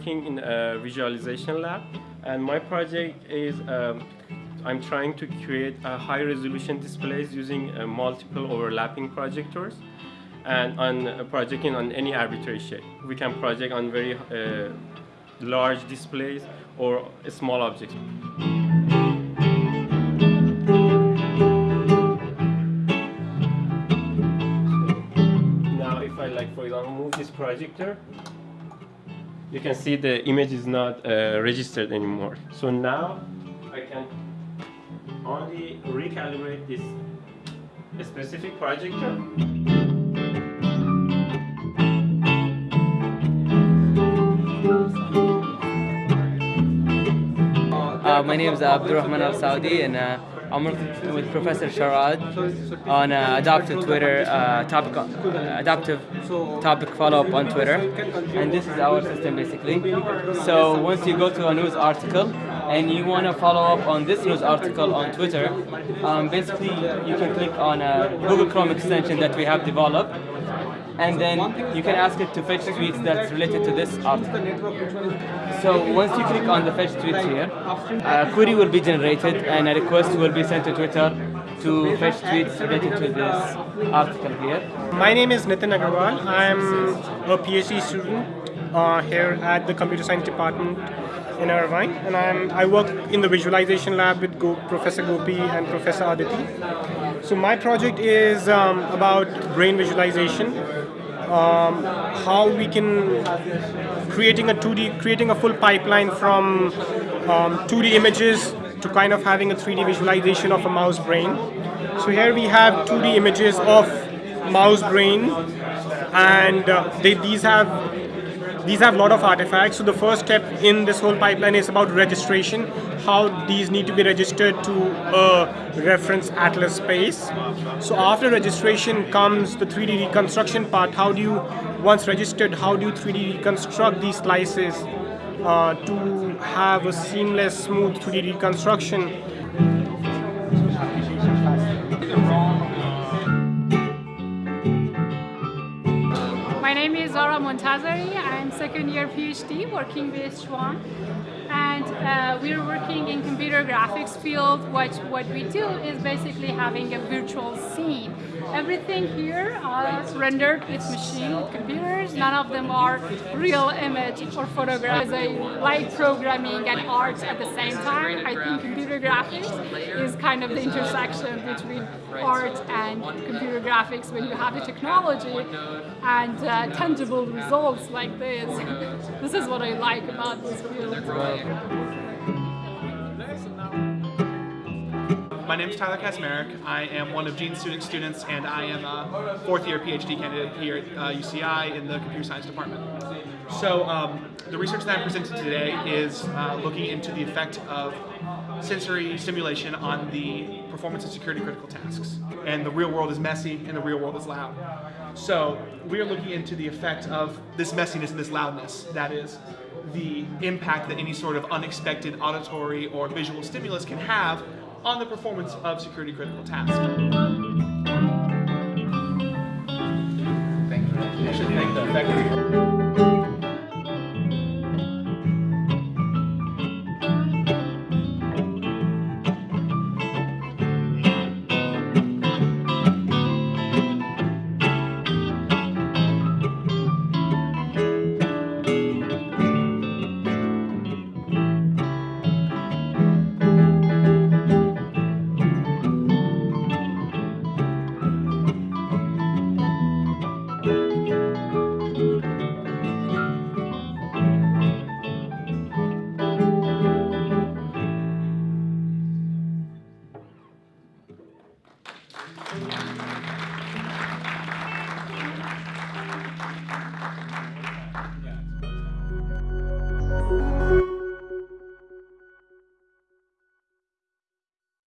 Working in a visualization lab, and my project is um, I'm trying to create a high resolution displays using uh, multiple overlapping projectors and on uh, projecting on any arbitrary shape. We can project on very uh, large displays or small objects. Now if I like for example move this projector, you can see the image is not uh, registered anymore. So now I can only recalibrate this specific projector. Uh, my name is Abdurrahman Al Saudi, and uh, I'm with Professor Sharad on uh, adaptive Twitter uh, topic, uh, adaptive topic follow-up on Twitter, and this is our system basically. So once you go to a news article and you want to follow up on this news article on Twitter, um, basically you can click on a Google Chrome extension that we have developed and then you can ask it to fetch tweets that's related to this article. So once you click on the fetch tweets here, a query will be generated and a request will be sent to Twitter to fetch tweets related to this article here. My name is Nitin Agarwal. I'm a PhD student uh, here at the Computer Science Department in Irvine, and I'm, I work in the visualization lab with Go, Professor Gopi and Professor Aditi. So my project is um, about brain visualization, um, how we can creating a 2D, creating a full pipeline from um, 2D images to kind of having a 3D visualization of a mouse brain. So here we have 2D images of mouse brain, and uh, they, these have these have a lot of artifacts. So the first step in this whole pipeline is about registration, how these need to be registered to a reference atlas space. So after registration comes the 3D reconstruction part. How do you, once registered, how do you 3D reconstruct these slices uh, to have a seamless, smooth 3D reconstruction? Zahra Montazeri. I'm second year PhD working with Shuang. And uh, we're working in computer graphics field. What, what we do is basically having a virtual scene. Everything here rendered with machine, with computers. None of them are real image or photograph. As a light programming and art at the same time, I think computer graphics is kind of the intersection between art and computer graphics when you have the technology and uh, tangible results like this. this is what I like about this field. My name is Tyler Kaczmarek. I am one of Gene's student students, and I am a fourth year PhD candidate here at uh, UCI in the computer science department. So um, the research that I'm presenting today is uh, looking into the effect of sensory stimulation on the performance of security critical tasks. And the real world is messy and the real world is loud. So we are looking into the effect of this messiness and this loudness, that is, the impact that any sort of unexpected auditory or visual stimulus can have on the performance of security critical tasks.